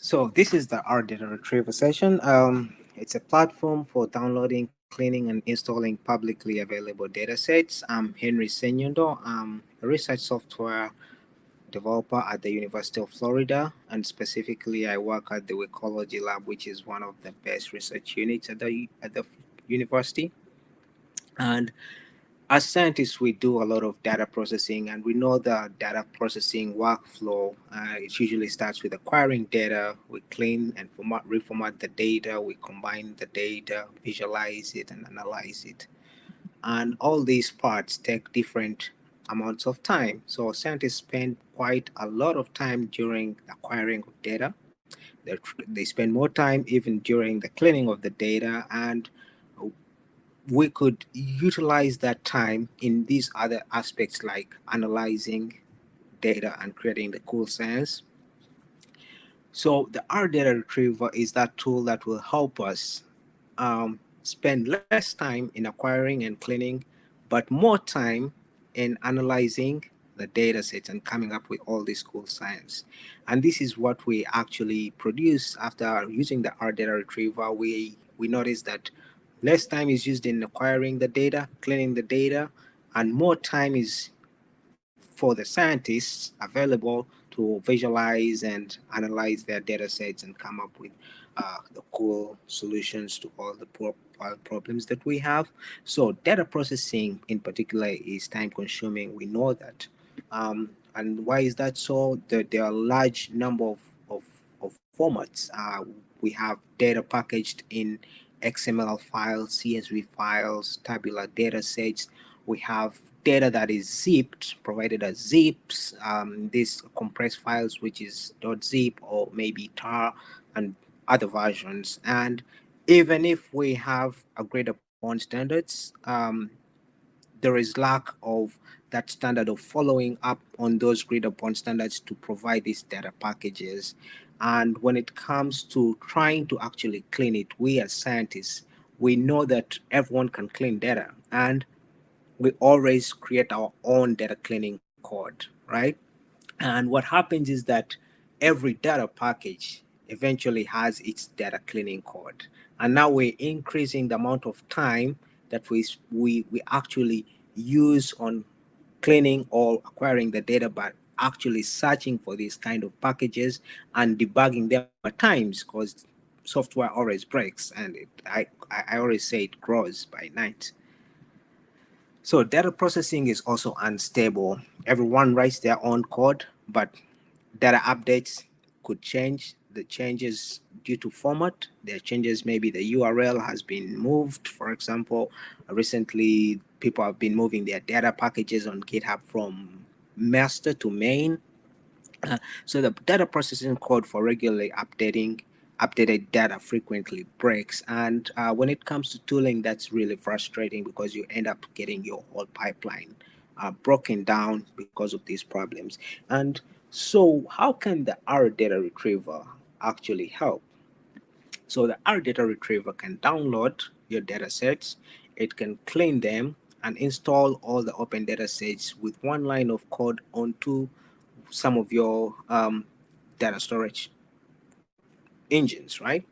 So this is the R data retrieval session. Um, it's a platform for downloading, cleaning, and installing publicly available data sets. I'm Henry Senyondo. I'm a research software developer at the University of Florida, and specifically I work at the Weecology Lab, which is one of the best research units at the, at the university. And as scientists, we do a lot of data processing and we know the data processing workflow. Uh, it usually starts with acquiring data. We clean and format, reformat the data. We combine the data, visualize it and analyze it. And all these parts take different amounts of time. So scientists spend quite a lot of time during acquiring of data. They, they spend more time even during the cleaning of the data and we could utilize that time in these other aspects like analyzing data and creating the cool science. So the R data retriever is that tool that will help us um, spend less time in acquiring and cleaning, but more time in analyzing the data sets and coming up with all this cool science. And this is what we actually produce after using the R data retriever. We, we noticed that Less time is used in acquiring the data, cleaning the data, and more time is for the scientists available to visualize and analyze their data sets and come up with uh, the cool solutions to all the problems that we have. So data processing in particular is time consuming. We know that. Um, and why is that so? There, there are a large number of, of, of formats. Uh, we have data packaged in XML files, CSV files, tabular data sets. We have data that is zipped, provided as zips, um, these compressed files, which is .zip or maybe tar and other versions. And even if we have agreed upon standards, um, there is lack of that standard of following up on those agreed upon standards to provide these data packages. And when it comes to trying to actually clean it, we as scientists, we know that everyone can clean data and we always create our own data cleaning code, right? And what happens is that every data package eventually has its data cleaning code. And now we're increasing the amount of time that we, we, we actually use on cleaning or acquiring the data, but actually searching for these kind of packages and debugging them at times because software always breaks and it, I, I always say it grows by night. So data processing is also unstable. Everyone writes their own code, but data updates could change. The changes due to format, there changes, maybe the URL has been moved. For example, recently people have been moving their data packages on GitHub from master to main. Uh, so the data processing code for regularly updating updated data frequently breaks. And uh, when it comes to tooling, that's really frustrating because you end up getting your whole pipeline uh, broken down because of these problems. And so how can the R data retriever actually help? So the R data retriever can download your data sets, it can clean them, and install all the open data sets with one line of code onto some of your um, data storage engines, right?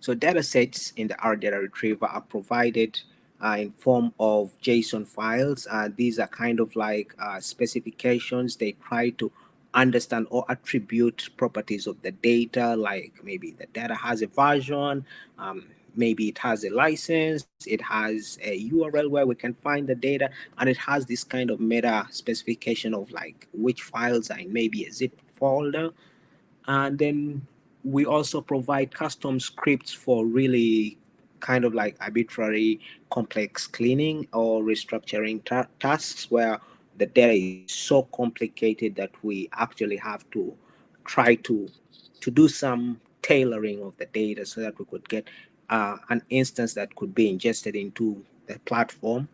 So data sets in the R data retriever are provided uh, in form of JSON files. Uh, these are kind of like uh, specifications. They try to understand or attribute properties of the data, like maybe the data has a version, um, maybe it has a license, it has a URL where we can find the data, and it has this kind of meta specification of like which files are in maybe a zip folder. And then we also provide custom scripts for really kind of like arbitrary complex cleaning or restructuring ta tasks where the data is so complicated that we actually have to try to to do some tailoring of the data so that we could get uh, an instance that could be ingested into the platform.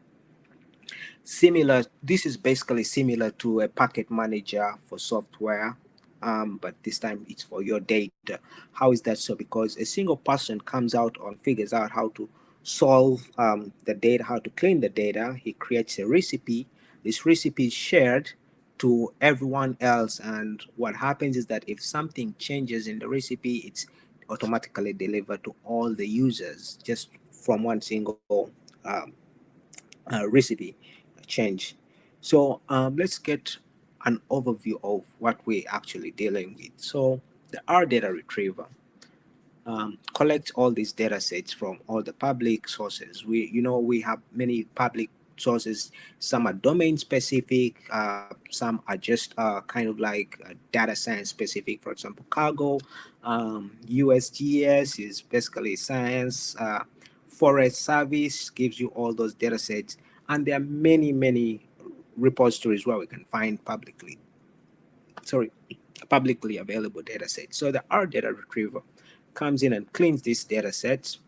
Similar, this is basically similar to a package manager for software, um, but this time it's for your data. How is that so? Because a single person comes out and figures out how to solve um, the data, how to clean the data. He creates a recipe. This recipe is shared to everyone else. And what happens is that if something changes in the recipe, it's automatically delivered to all the users just from one single um, uh, recipe change. So um, let's get an overview of what we're actually dealing with. So the R data retriever um, collects all these data sets from all the public sources. We, you know, we have many public sources. Some are domain specific. Uh, some are just uh, kind of like uh, data science specific. For example, Kaggle, um, USGS is basically science. Uh, Forest Service gives you all those data sets. And there are many, many repositories where we can find publicly, sorry, publicly available data sets. So the R data retriever comes in and cleans these data sets,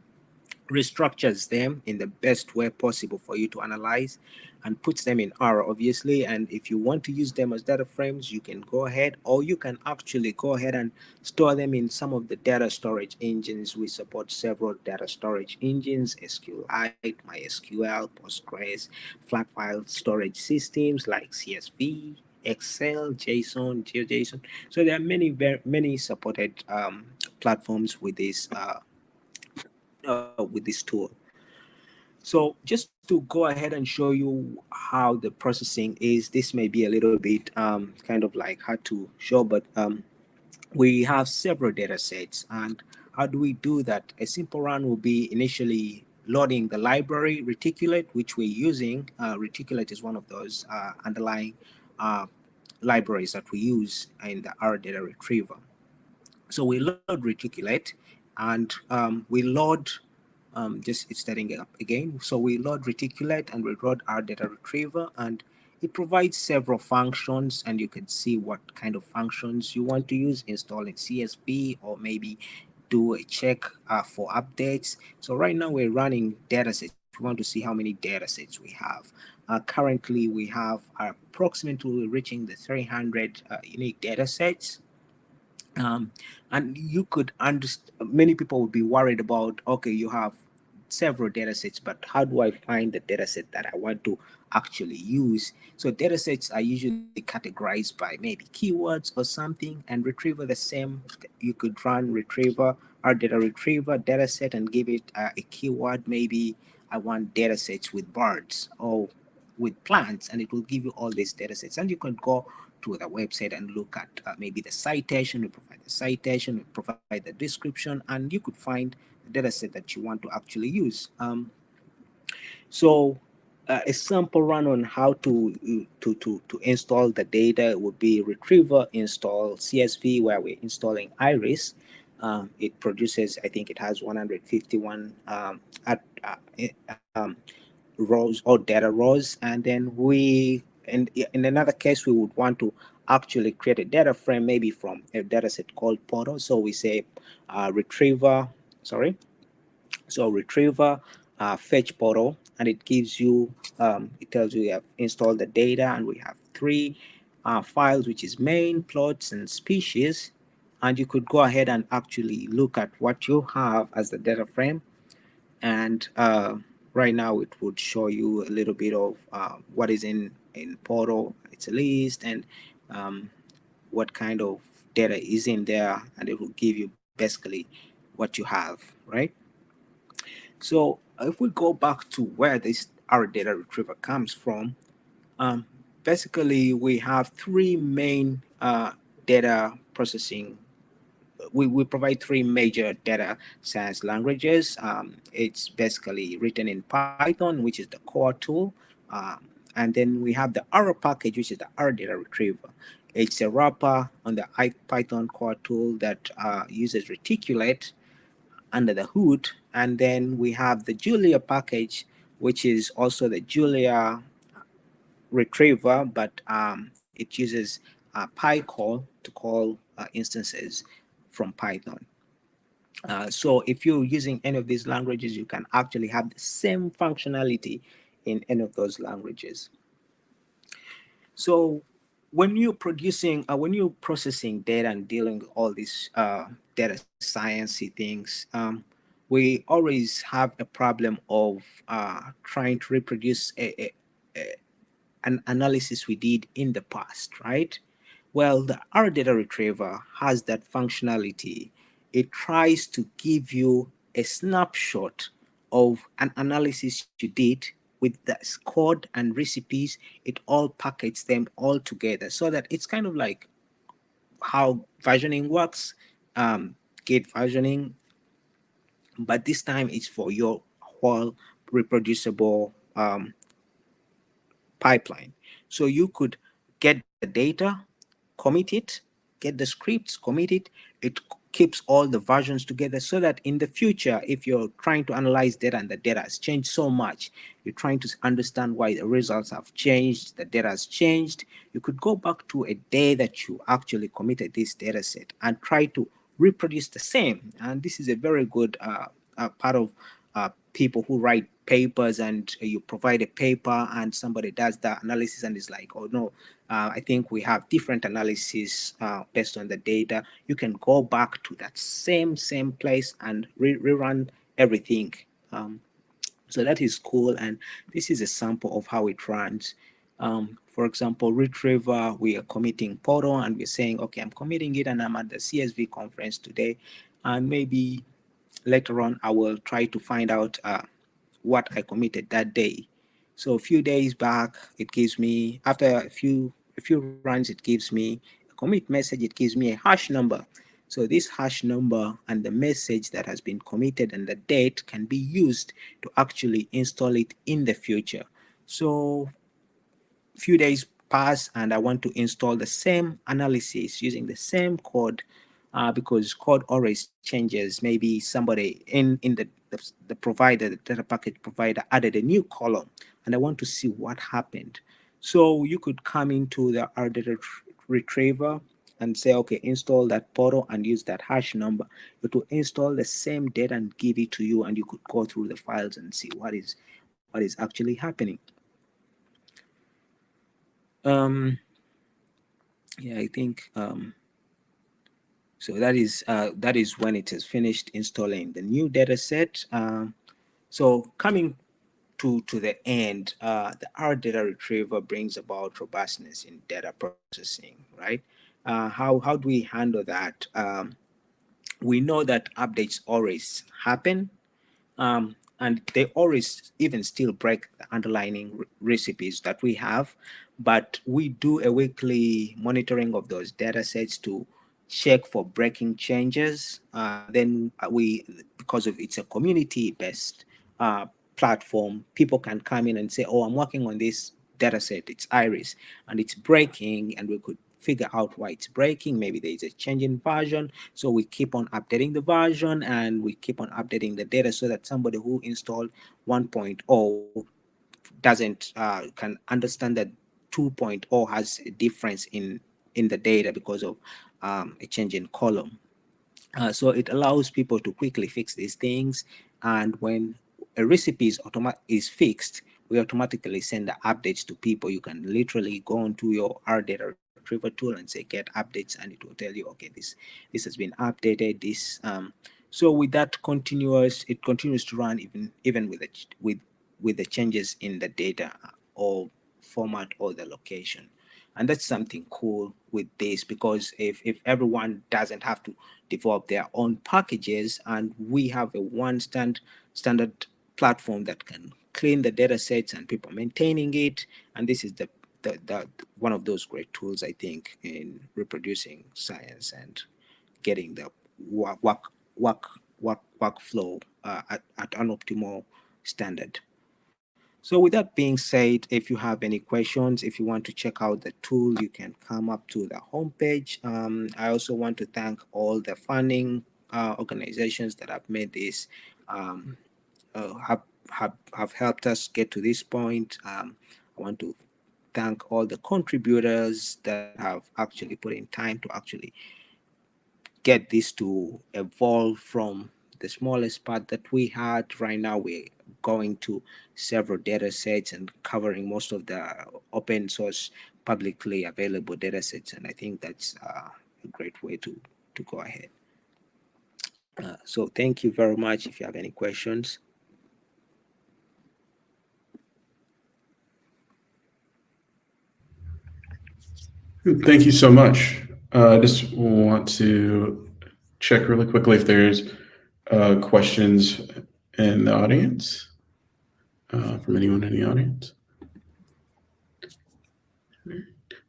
restructures them in the best way possible for you to analyze and puts them in R obviously and if you want to use them as data frames you can go ahead or you can actually go ahead and store them in some of the data storage engines we support several data storage engines SQLite, MySQL, Postgres, flat file storage systems like CSV Excel, JSON, GeoJSON. So there are many, very many supported um, platforms with this uh, uh, with this tool. So just to go ahead and show you how the processing is, this may be a little bit um, kind of like hard to show, but um, we have several data sets. And how do we do that? A simple run will be initially loading the library reticulate, which we're using. Uh, reticulate is one of those uh, underlying uh, libraries that we use in the R data retriever. So we load reticulate and um, we load um, just it's setting up again. So we load reticulate and we load R data retriever and it provides several functions and you can see what kind of functions you want to use installing CSV or maybe do a check uh, for updates. So right now we're running datasets. We want to see how many datasets we have. Uh, currently, we have approximately reaching the 300 uh, unique datasets um, and you could understand, many people would be worried about, okay, you have several data sets, but how do I find the data set that I want to actually use? So data sets are usually categorized by maybe keywords or something and retriever the same. You could run retriever or data retriever data set and give it uh, a keyword. Maybe I want data sets with birds or with plants and it will give you all these data sets and you can go to the website and look at uh, maybe the citation, we provide the citation, we provide the description, and you could find the data set that you want to actually use. Um, so uh, a sample run on how to, to, to, to install the data would be retriever install CSV where we're installing Iris. Um, it produces, I think it has 151 um, at, uh, um, rows or data rows. And then we and in another case, we would want to actually create a data frame, maybe from a data set called portal. So we say uh, retriever, sorry. So retriever uh, fetch portal, and it gives you, um, it tells you you have installed the data, and we have three uh, files, which is main, plots, and species. And you could go ahead and actually look at what you have as the data frame and uh, right now it would show you a little bit of uh, what is in in portal it's a list and um, what kind of data is in there and it will give you basically what you have right so if we go back to where this R data retriever comes from um, basically we have three main uh, data processing we, we provide three major data science languages. Um, it's basically written in Python, which is the core tool. Um, and then we have the R package, which is the R data retriever. It's a wrapper on the Python core tool that uh, uses reticulate under the hood. And then we have the Julia package, which is also the Julia retriever, but um, it uses uh, PyCall to call uh, instances from Python. Uh, so if you're using any of these languages, you can actually have the same functionality in any of those languages. So when you're producing, uh, when you're processing data and dealing with all these uh, data sciencey things, um, we always have a problem of uh, trying to reproduce a, a, an analysis we did in the past, right? Well, the R data retriever has that functionality. It tries to give you a snapshot of an analysis you did with the code and recipes, it all packages them all together so that it's kind of like how versioning works, um, Git versioning, but this time it's for your whole reproducible um, pipeline. So you could get the data, commit it, get the scripts, commit it. It keeps all the versions together so that in the future, if you're trying to analyze data and the data has changed so much, you're trying to understand why the results have changed, the data has changed, you could go back to a day that you actually committed this data set and try to reproduce the same. And this is a very good uh, uh, part of uh, people who write papers and you provide a paper and somebody does the analysis and is like, oh no, uh, I think we have different analysis uh, based on the data. You can go back to that same, same place and re rerun everything. Um, so that is cool. And this is a sample of how it runs. Um, for example, Retriever, we are committing portal and we're saying, okay, I'm committing it and I'm at the CSV conference today. And maybe later on, I will try to find out uh, what I committed that day. So a few days back, it gives me, after a few, few runs, it gives me a commit message, it gives me a hash number. So this hash number and the message that has been committed and the date can be used to actually install it in the future. So few days pass and I want to install the same analysis using the same code uh, because code always changes. Maybe somebody in, in the, the, the provider, the data package provider added a new column and I want to see what happened. So you could come into the R data retriever and say, okay, install that portal and use that hash number. It will install the same data and give it to you and you could go through the files and see what is what is actually happening. Um, yeah, I think um, so that is uh, that is when it is finished installing the new data set. Uh, so coming to, to the end, uh, the R data retriever brings about robustness in data processing, right? Uh, how, how do we handle that? Um, we know that updates always happen. Um, and they always even still break the underlying recipes that we have but we do a weekly monitoring of those data sets to check for breaking changes. Uh, then we, because of it's a community-based uh, platform, people can come in and say, oh, I'm working on this data set, it's Iris, and it's breaking, and we could figure out why it's breaking. Maybe there is a change in version. So we keep on updating the version and we keep on updating the data so that somebody who installed 1.0 doesn't uh, can understand that 2.0 has a difference in in the data because of um, a change in column. Uh, so it allows people to quickly fix these things. And when a recipe is, is fixed, we automatically send the updates to people. You can literally go onto your R data retriever tool and say get updates and it will tell you, okay, this this has been updated. This um, so with that continuous, it continues to run even even with the with with the changes in the data or format or the location and that's something cool with this because if if everyone doesn't have to develop their own packages and we have a one stand standard platform that can clean the data sets and people maintaining it and this is the the, the one of those great tools i think in reproducing science and getting the work work work, work workflow uh, at, at an optimal standard so with that being said, if you have any questions, if you want to check out the tool, you can come up to the homepage. Um, I also want to thank all the funding uh, organizations that have made this, um, uh, have, have, have helped us get to this point. Um, I want to thank all the contributors that have actually put in time to actually get this to evolve from the smallest part that we had right now we're going to several data sets and covering most of the open source publicly available data sets. And I think that's uh, a great way to, to go ahead. Uh, so thank you very much. If you have any questions. Thank you so much. Uh, I just want to check really quickly if there's uh, questions in the audience uh, from anyone in the audience.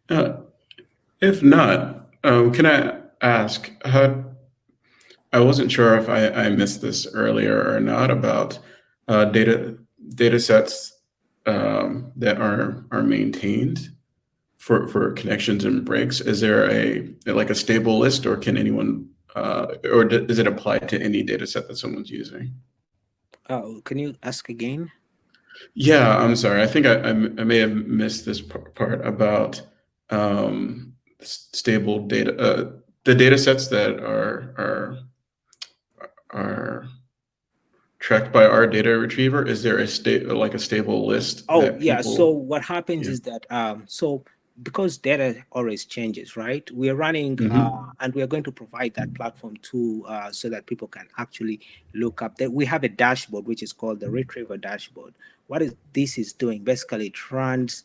Uh, if not, um, can I ask how? I wasn't sure if I, I missed this earlier or not about uh, data data sets um, that are are maintained for for connections and breaks. Is there a like a stable list, or can anyone, uh, or does it apply to any data set that someone's using? Uh, can you ask again? Yeah, I'm sorry. I think I, I, may have missed this part about um, stable data, uh, the data sets that are are are tracked by R data retriever. Is there a state like a stable list? Oh yeah. So what happens yeah. is that um, so because data always changes, right? We are running mm -hmm. uh, and we are going to provide that platform to uh, so that people can actually look up that we have a dashboard which is called the retriever dashboard. What is this is doing basically it runs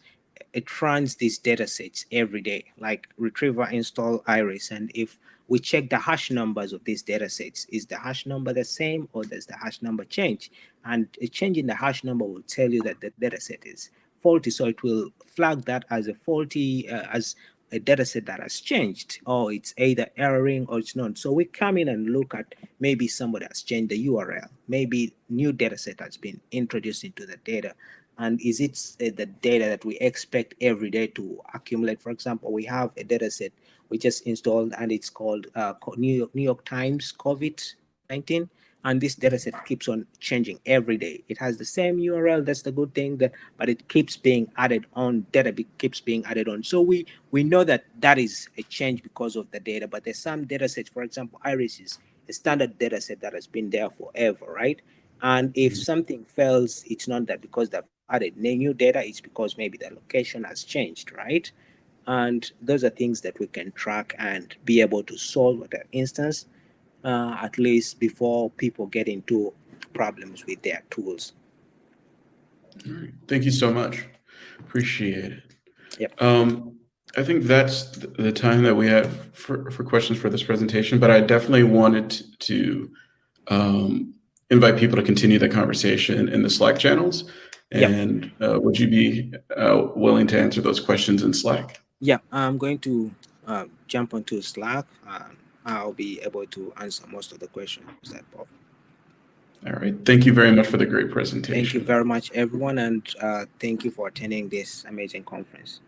it runs these data sets every day, like retriever install iris. And if we check the hash numbers of these data sets, is the hash number the same or does the hash number change? And a change in the hash number will tell you that the data set is faulty. So it will flag that as a faulty, uh, as a data set that has changed or it's either erroring or it's not. So we come in and look at maybe somebody has changed the URL, maybe new data set has been introduced into the data and is it uh, the data that we expect every day to accumulate? For example, we have a data set we just installed and it's called uh, New, York, New York Times COVID-19 and this data set keeps on changing every day. It has the same URL, that's the good thing, that, but it keeps being added on, data keeps being added on. So we, we know that that is a change because of the data, but there's some data sets, for example, Iris is a standard data set that has been there forever, right? And if mm-hmm. something fails, it's not that because they've added new data, it's because maybe the location has changed, right? And those are things that we can track and be able to solve at an instance, uh, at least before people get into problems with their tools. All right. Thank you so much. Appreciate it. Yep. Um, I think that's the time that we have for, for questions for this presentation, but I definitely wanted to um, invite people to continue the conversation in the Slack channels. And yep. uh, would you be uh, willing to answer those questions in Slack? Yeah, I'm going to uh, jump onto Slack. I'll be able to answer most of the questions that pop. All right. Thank you very much for the great presentation. Thank you very much, everyone. And uh, thank you for attending this amazing conference.